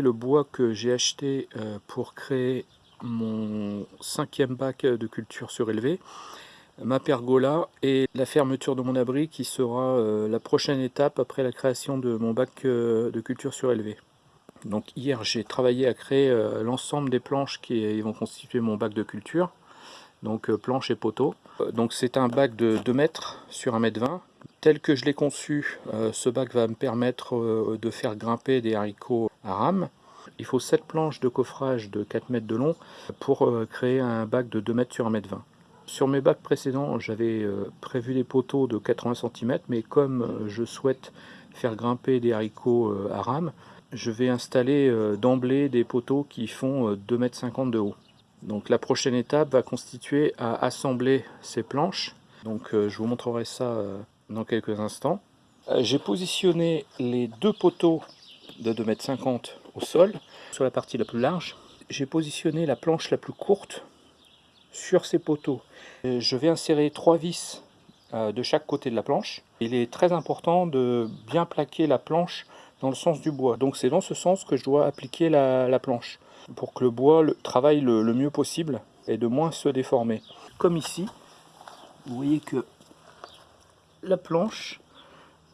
le bois que j'ai acheté euh, pour créer mon cinquième bac de culture surélevée, ma pergola et la fermeture de mon abri qui sera euh, la prochaine étape après la création de mon bac euh, de culture surélevée. Donc hier j'ai travaillé à créer l'ensemble des planches qui vont constituer mon bac de culture, donc planches et poteaux. Donc c'est un bac de 2 mètres sur 1 mètre 20 Tel que je l'ai conçu, euh, ce bac va me permettre euh, de faire grimper des haricots à rame. Il faut 7 planches de coffrage de 4 mètres de long pour euh, créer un bac de 2 mètres sur 1 mètre 20. Sur mes bacs précédents, j'avais prévu des poteaux de 80 cm, mais comme je souhaite faire grimper des haricots à rame, je vais installer d'emblée des poteaux qui font 2 mètres 50 de haut. Donc la prochaine étape va constituer à assembler ces planches. Donc je vous montrerai ça dans quelques instants. Euh, j'ai positionné les deux poteaux de 2,50 m au sol, sur la partie la plus large. J'ai positionné la planche la plus courte sur ces poteaux. Euh, je vais insérer trois vis euh, de chaque côté de la planche. Il est très important de bien plaquer la planche dans le sens du bois. Donc c'est dans ce sens que je dois appliquer la, planche, pour que le bois travaille le, le mieux possible et de moins se déformer. Comme ici, vous voyez que la planche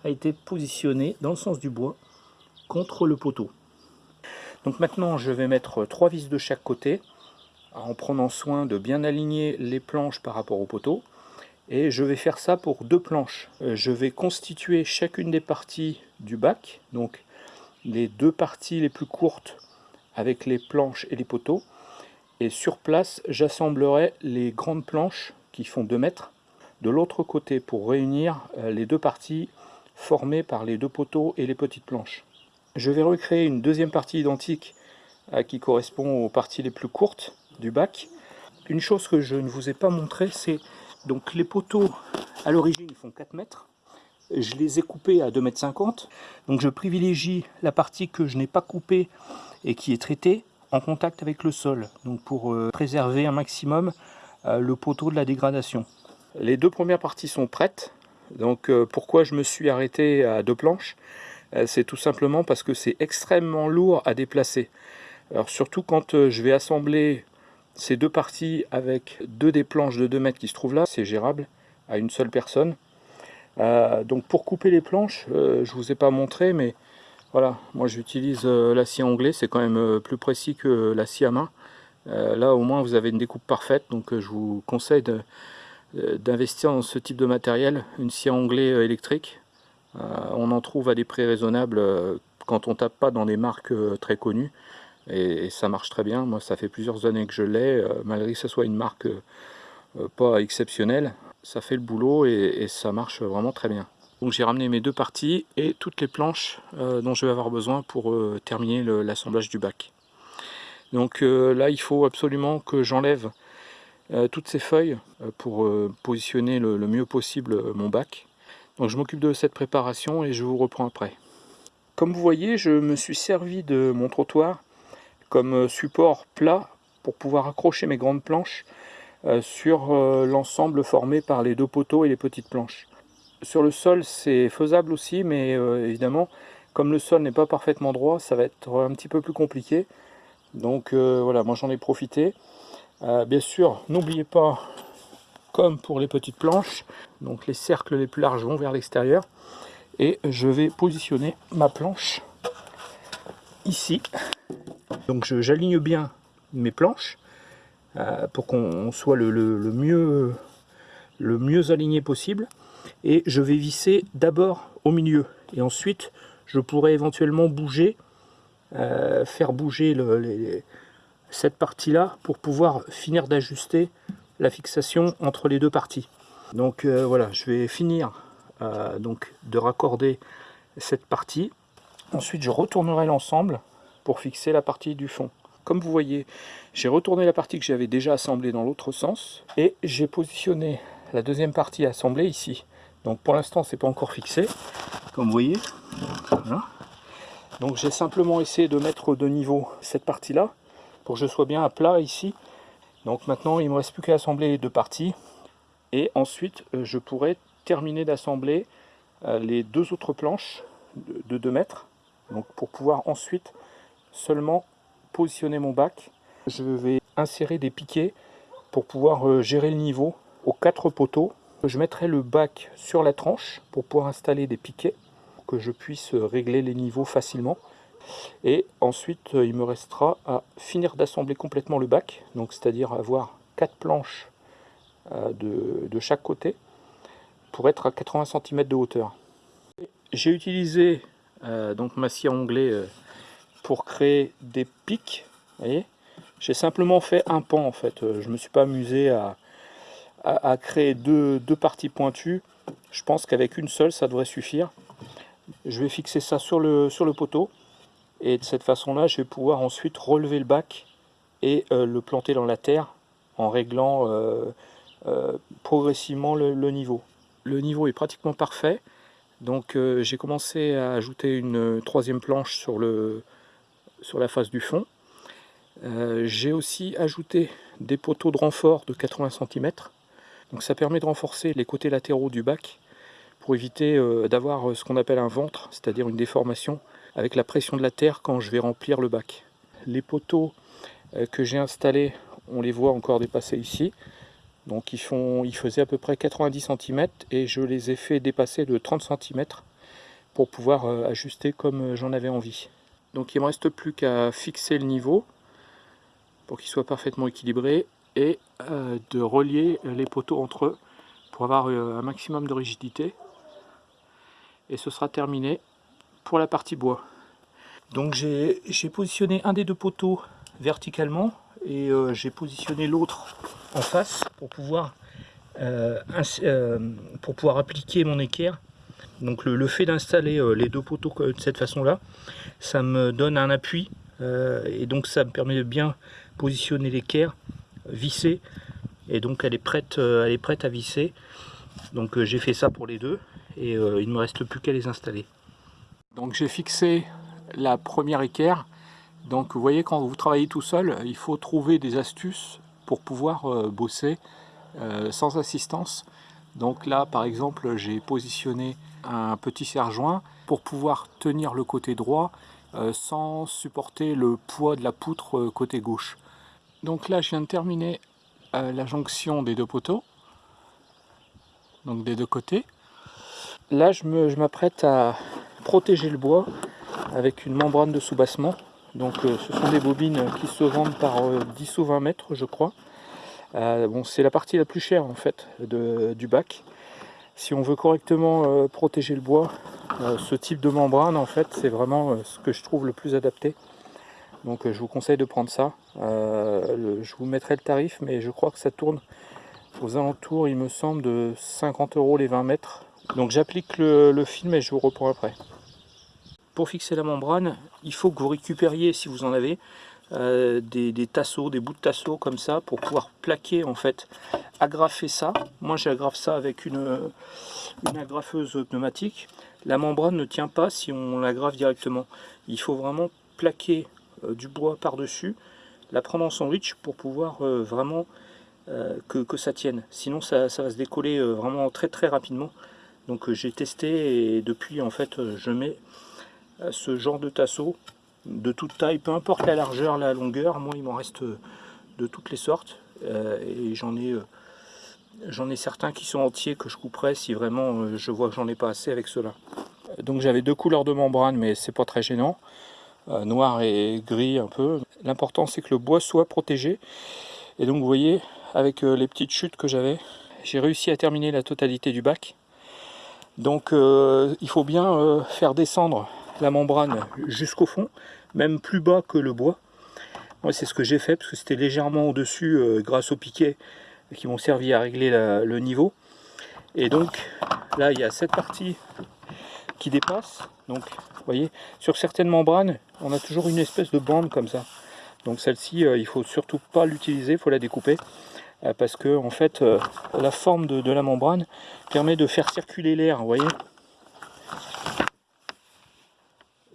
a été positionnée dans le sens du bois contre le poteau. Donc maintenant je vais mettre trois vis de chaque côté en prenant soin de bien aligner les planches par rapport au poteau et je vais faire ça pour deux planches. Euh, je vais constituer chacune des parties du bac, donc les deux parties les plus courtes avec les planches et les poteaux et sur place j'assemblerai les grandes planches qui font 2 mètres de l'autre côté pour réunir euh, les deux parties formées par les deux poteaux et les petites planches. Je vais recréer une deuxième partie identique euh, qui correspond aux parties les plus courtes du bac. Une chose que je ne vous ai pas montré, c'est donc les poteaux à l'origine font 4 mètres. Je les ai coupés à 2 mètres 50. Donc je privilégie la partie que je n'ai pas coupée et qui est traitée en contact avec le sol. Donc pour euh, préserver un maximum le poteau de la dégradation. Les deux premières parties sont prêtes. Donc euh, pourquoi je me suis arrêté à deux planches euh, C'est tout simplement parce que c'est extrêmement lourd à déplacer. Alors surtout quand euh, je vais assembler ces deux parties avec deux des planches de 2 mètres qui se trouvent là, c'est gérable à une seule personne. donc pour couper les planches, je je vous ai pas montré, mais voilà, moi j'utilise l'acier anglais, c'est quand même plus précis que l'acier à main. là au moins vous avez une découpe parfaite, donc je vous conseille de, d'investir dans ce type de matériel, une scie anglais euh, électrique. Euh, on en trouve à des prix raisonnables quand on tape pas dans des marques très connues. Et, ça marche très bien. Moi, ça fait plusieurs années que je l'ai, malgré que ce soit une marque pas exceptionnelle. Ça fait le boulot et, ça marche vraiment très bien. Donc j'ai ramené mes deux parties et toutes les planches dont je vais avoir besoin pour terminer l'assemblage du bac. Donc là, il faut absolument que j'enlève euh, toutes ces feuilles euh, pour euh, positionner le, mieux possible mon bac. Donc je m'occupe de cette préparation et je vous reprends après. Comme vous voyez, je me suis servi de mon trottoir comme support plat pour pouvoir accrocher mes grandes planches sur l'ensemble formé par les deux poteaux et les petites planches. Sur le sol, c'est faisable aussi, mais évidemment, comme le sol n'est pas parfaitement droit, ça va être un petit peu plus compliqué. Donc voilà, moi j'en ai profité. Euh, bien sûr, n'oubliez pas, comme pour les petites planches, donc les cercles les plus larges vont vers l'extérieur. Et je vais positionner ma planche ici. Donc j'aligne bien mes planches euh, pour qu'on soit le, mieux, le mieux aligné possible. Et je vais visser d'abord au milieu. Et ensuite, je pourrais éventuellement bouger, euh, faire bouger le, les, cette partie-là pour pouvoir finir d'ajuster la fixation entre les deux parties. Donc euh, voilà, je vais finir euh, donc de raccorder cette partie. Ensuite, je retournerai l'ensemble pour fixer la partie du fond. Comme vous voyez, j'ai retourné la partie que j'avais déjà assemblée dans l'autre sens et j'ai positionné la deuxième partie assemblée ici. Donc pour l'instant, c'est pas encore fixé, comme vous voyez. Donc j'ai simplement essayé de mettre de niveau cette partie-là que je sois bien à plat ici. Donc maintenant, il me reste plus qu'à assembler les deux parties. Et ensuite, euh, je pourrais terminer d'assembler euh, les deux autres planches de 2 mètres Donc pour pouvoir ensuite seulement positionner mon bac, je vais insérer des piquets pour pouvoir euh, gérer le niveau aux quatre poteaux. Je mettrai le bac sur la tranche pour pouvoir installer des piquets, que je puisse régler les niveaux facilement. Et ensuite, il me restera à finir d'assembler complètement le bac, donc c'est-à-dire avoir quatre planches euh, de, chaque côté pour être à 80 cm de hauteur. J'ai utilisé euh, donc ma scie à onglet euh, pour créer des pics. J'ai simplement fait un pan en fait. Je me suis pas amusé à, à, créer deux, deux, parties pointues. Je pense qu'avec une seule, ça devrait suffire. Je vais fixer ça sur le, sur le poteau. Et de cette façon-là, je vais pouvoir ensuite relever le bac et euh, le planter dans la terre en réglant euh, euh, progressivement le, niveau. Le niveau est pratiquement parfait. Donc j'ai commencé à ajouter une troisième planche sur, le, sur la face du fond. j'ai aussi ajouté des poteaux de renfort de 80 cm. Donc ça permet de renforcer les côtés latéraux du bac pour éviter d'avoir ce qu'on appelle un ventre, c'est-à-dire une déformation avec la pression de la terre quand je vais remplir le bac. Les poteaux euh, que j'ai installés, on les voit encore dépasser ici. Donc ils, font, ils faisaient à peu près 90 cm et je les ai fait dépasser de 30 cm pour pouvoir euh, ajuster comme euh, j'en avais envie. Donc il ne me reste plus qu'à fixer le niveau pour qu'il soit parfaitement équilibré et de relier les poteaux entre eux pour avoir un maximum de rigidité. Et ce sera terminé la partie bois. Donc j'ai positionné un des deux poteaux verticalement et euh, j'ai positionné l'autre en face pour pouvoir, euh, euh, pour pouvoir appliquer mon équerre. Donc le, fait d'installer les deux poteaux de cette façon-là, ça me donne un appui et donc ça me permet de bien positionner l'équerre, visser et donc elle est prête, elle est prête à visser. Donc j'ai fait ça pour les deux et il ne me reste plus qu'à les installer. Donc j'ai fixé la première équerre. Donc vous voyez quand vous travaillez tout seul, il faut trouver des astuces pour pouvoir euh, bosser euh, sans assistance. Donc là par exemple j'ai positionné un petit serre-joint pour pouvoir tenir le côté droit euh, sans supporter le poids de la poutre côté gauche. Donc là je viens de terminer la jonction des deux poteaux, donc des deux côtés. Là je m'apprête à protéger le bois avec une membrane de soubassement. Donc euh, ce sont des bobines qui se vendent par 10 euh, ou 20 mètres je crois. Euh, bon, c'est la partie la plus chère en fait de, du bac. Si on veut correctement protéger le bois, ce type de membrane en fait c'est vraiment ce que je trouve le plus adapté. Donc je vous conseille de prendre ça. je vous mettrai le tarif mais je crois que ça tourne aux alentours il me semble de 50 euros les 20 mètres. Donc j'applique le, le film et je vous reprends après pour fixer la membrane, il faut que vous récupériez, si vous en avez, euh, des, tasseaux, des bouts de tasseaux comme ça, pour pouvoir plaquer, en fait, agrafer ça. Moi, j'agrafe ça avec une, agrafeuse pneumatique. La membrane ne tient pas si on l'agrafe directement. Il faut vraiment plaquer euh, du bois par-dessus, la prendre en sandwich pour pouvoir euh, vraiment que, ça tienne. Sinon, ça va se décoller vraiment très très rapidement. Donc j'ai testé et depuis, en fait, je mets ce genre de tasseau de toute taille, peu importe la largeur, la longueur, moi il m'en reste de toutes les sortes euh, et j'en ai euh, j'en ai certains qui sont entiers que je couperai si vraiment euh, je vois que j'en ai pas assez avec cela. Donc j'avais deux couleurs de membrane mais c'est pas très gênant, noir et gris un peu. L'important c'est que le bois soit protégé et donc vous voyez avec les petites chutes que j'avais, j'ai réussi à terminer la totalité du bac. Donc il faut bien faire descendre la membrane jusqu'au fond, même plus bas que le bois. Moi c'est ce que j'ai fait parce que c'était légèrement au-dessus euh, grâce aux piquets qui m'ont servi à régler le niveau. Et donc là il y a cette partie qui dépasse. Donc vous voyez, sur certaines membranes, on a toujours une espèce de bande comme ça. Donc celle-ci, euh, il faut surtout pas l'utiliser, il faut la découper. Euh, parce que en fait, la forme de, de, la membrane permet de faire circuler l'air, vous voyez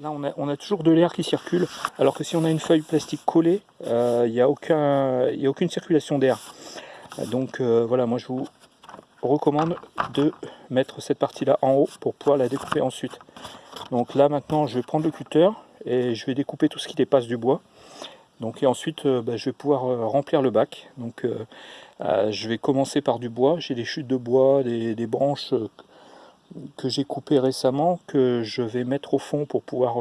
Là, on a, toujours de l'air qui circule, alors que si on a une feuille plastique collée, euh, il n'y a, a, aucune circulation d'air. Donc euh, voilà, moi je vous recommande de mettre cette partie-là en haut pour pouvoir la découper ensuite. Donc là maintenant je vais prendre le cutter et je vais découper tout ce qui dépasse du bois. Donc et ensuite bah, je vais pouvoir remplir le bac. Donc je vais commencer par du bois. J'ai des chutes de bois, des branches que j'ai coupées récemment que je vais mettre au fond pour pouvoir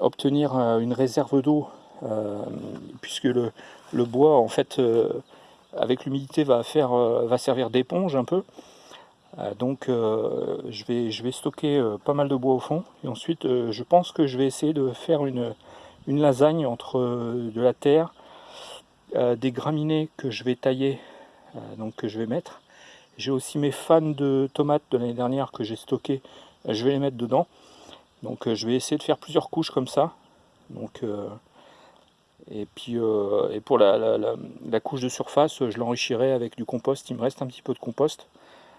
obtenir une réserve d'eau puisque le, bois en fait avec l'humidité va, faire, euh, va servir d'éponge un peu. Euh, donc euh, je, vais, je vais stocker pas mal de bois au fond. Et ensuite je pense que je vais essayer de faire une, une lasagne entre de la terre, des graminées que je vais tailler, donc que je vais mettre. J'ai aussi mes fans de tomates de l'année dernière que j'ai stocké, je vais les mettre dedans. Donc je vais essayer de faire plusieurs couches comme ça. Donc et puis euh, et pour la, couche de surface, je l'enrichirai avec du compost. Il me reste un petit peu de compost.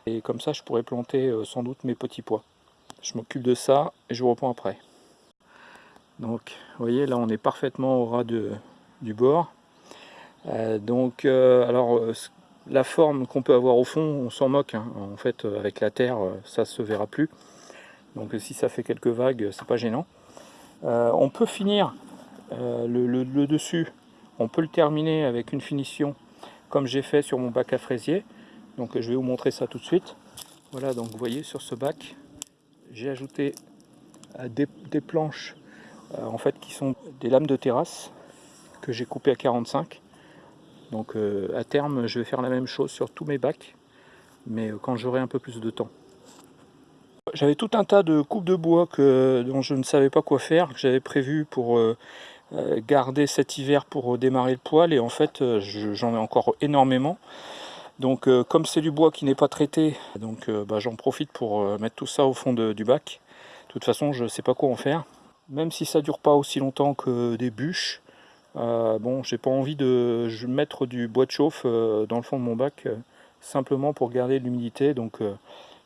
Et comme ça, je pourrais planter euh, sans doute mes petits pois. Je m'occupe de ça et je vous reprends après. Donc, vous voyez, là, on est parfaitement au ras du bord. Euh, donc, alors, la forme qu'on peut avoir au fond, on s'en moque. Hein. En fait, avec la terre, ça se verra plus. Donc, si ça fait quelques vagues, c'est pas gênant. on peut finir euh, le, dessus, on peut le terminer avec une finition comme j'ai fait sur mon bac à fraisier. Donc je vais vous montrer ça tout de suite. Voilà, donc vous voyez sur ce bac, j'ai ajouté euh, des, planches euh, en fait qui sont des lames de terrasse que j'ai coupées à 45. Donc à terme, je vais faire la même chose sur tous mes bacs, mais quand j'aurai un peu plus de temps. J'avais tout un tas de coupes de bois que, dont je ne savais pas quoi faire, que j'avais prévu pour euh, garder cet hiver pour démarrer le poêle. Et en fait euh, j'en ai encore énormément. Donc euh, comme c'est du bois qui n'est pas traité donc bah, j'en profite pour mettre tout ça au fond du bac. De toute façon je ne sais pas quoi en faire. Même si ça dure pas aussi longtemps que des bûches bon j'ai pas envie de mettre du bois de chauffe dans le fond de mon bac simplement pour garder l'humidité donc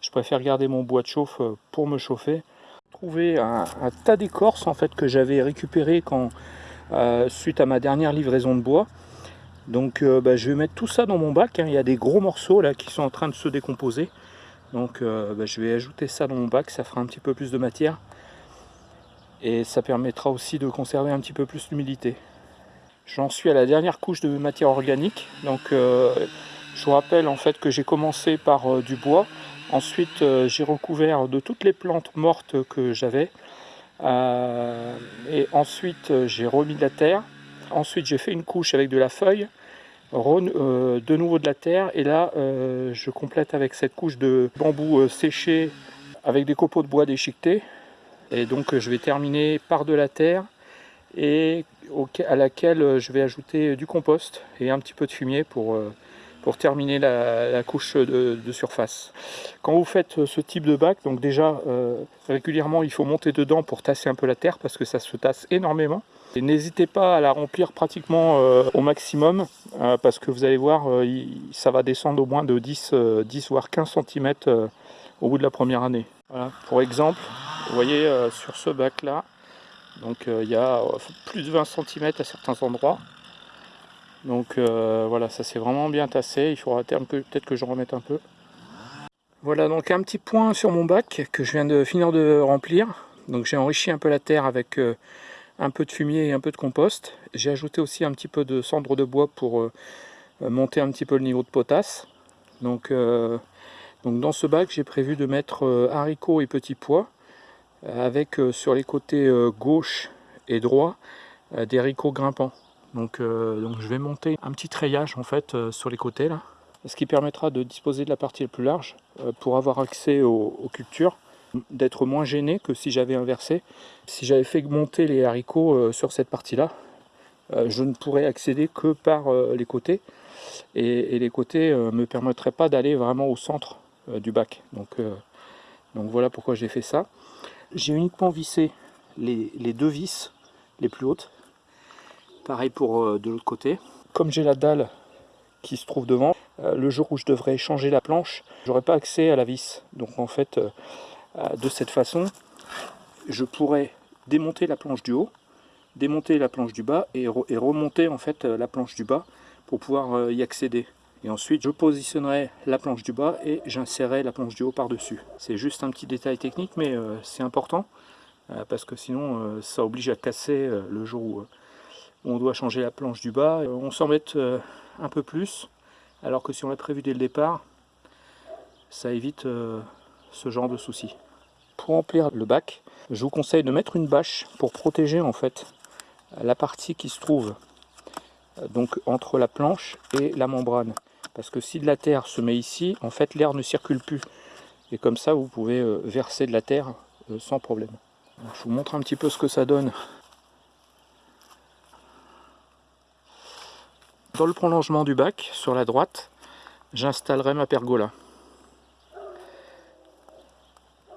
je préfère garder mon bois de chauffe pour me chauffer trouvé un, tas d'écorces en fait que j'avais récupéré euh, suite à ma dernière livraison de bois. Donc euh, bah, je vais mettre tout ça dans mon bac. Hein. Il y a des gros morceaux là qui sont en train de se décomposer. Donc euh, bah, je vais ajouter ça dans mon bac, ça fera un petit peu plus de matière. Et ça permettra aussi de conserver un petit peu plus d'humidité. J'en suis à la dernière couche de matière organique. Donc je vous rappelle en fait que j'ai commencé par du bois. Ensuite, euh, j'ai recouvert de toutes les plantes mortes que j'avais. Euh, et ensuite, euh, j'ai remis de la terre. Ensuite, j'ai fait une couche avec de la feuille, de nouveau de la terre. Et là, je complète avec cette couche de bambou séché avec des copeaux de bois déchiquetés. Et donc, je vais terminer par de la terre et à laquelle je vais ajouter du compost et un petit peu de fumier pour pour terminer la, couche de, surface. Quand vous faites ce type de bac, donc déjà euh, régulièrement il faut monter dedans pour tasser un peu la terre parce que ça se tasse énormément. N'hésitez pas à la remplir pratiquement euh, au maximum euh, parce que vous allez voir, ça va descendre au moins de 10, 10 voire 15 cm au bout de la première année. Voilà. Pour exemple, vous voyez sur ce bac là, donc il y a plus de 20 cm à certains endroits. Donc euh, voilà, ça s'est vraiment bien tassé. Il faudra peut-être que je remette un peu. Voilà donc un petit point sur mon bac que je viens de finir de remplir. Donc j'ai enrichi un peu la terre avec euh, un peu de fumier et un peu de compost. J'ai ajouté aussi un petit peu de cendre de bois pour euh, monter un petit peu le niveau de potasse. Donc, donc dans ce bac j'ai prévu de mettre haricots et petits pois avec sur les côtés gauche et droit des haricots grimpants. Donc, euh, je vais monter un petit treillage en fait euh, sur les côtés là, ce qui permettra de disposer de la partie la plus large euh, pour avoir accès aux, cultures, d'être moins gêné que si j'avais inversé. Si j'avais fait monter les haricots sur cette partie là, je ne pourrais accéder que par les côtés et, les côtés ne me permettraient pas d'aller vraiment au centre du bac. Donc voilà pourquoi j'ai fait ça. J'ai uniquement vissé les, deux vis les plus hautes Pareil pour euh, de l'autre côté. Comme j'ai la dalle qui se trouve devant, euh, le jour où je devrais changer la planche, j'aurai pas accès à la vis. Donc en fait, euh, de cette façon, je pourrais démonter la planche du haut, démonter la planche du bas et, remonter en fait la planche du bas pour pouvoir y accéder. Et ensuite, je positionnerai la planche du bas et j'insérerai la planche du haut par-dessus. C'est juste un petit détail technique, mais c'est important. parce que sinon, ça oblige à casser le jour où on doit changer la planche du bas. On met un peu plus, alors que si on l'a prévu dès le départ, ça évite ce genre de soucis. Pour remplir le bac, je vous conseille de mettre une bâche pour protéger en fait la partie qui se trouve donc entre la planche et la membrane. Parce que si de la terre se met ici, en fait l'air ne circule plus. Et comme ça, vous pouvez euh, verser de la terre euh, sans problème. je vous montre un petit peu ce que ça donne. Dans le prolongement du bac, sur la droite, j'installerai ma pergola.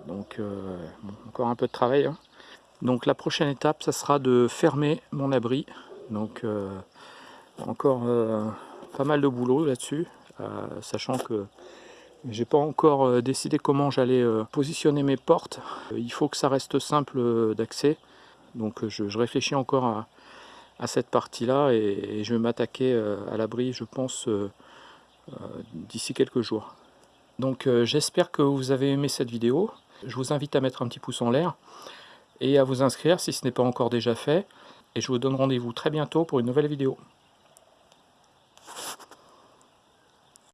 Donc euh, encore un peu de travail. Hein. Donc la prochaine étape, ça sera de fermer mon abri. Donc encore pas mal de boulot là-dessus, euh, sachant que j'ai pas encore euh, décidé comment j'allais positionner mes portes. Il faut que ça reste simple d'accès. Donc je, réfléchis encore à, cette partie-là et, je vais m'attaquer à l'abri, je pense, d'ici quelques jours. Donc j'espère que vous avez aimé cette vidéo. Je vous invite à mettre un petit pouce en l'air et à vous inscrire si ce n'est pas encore déjà fait. Et je vous donne rendez-vous très bientôt pour une nouvelle vidéo.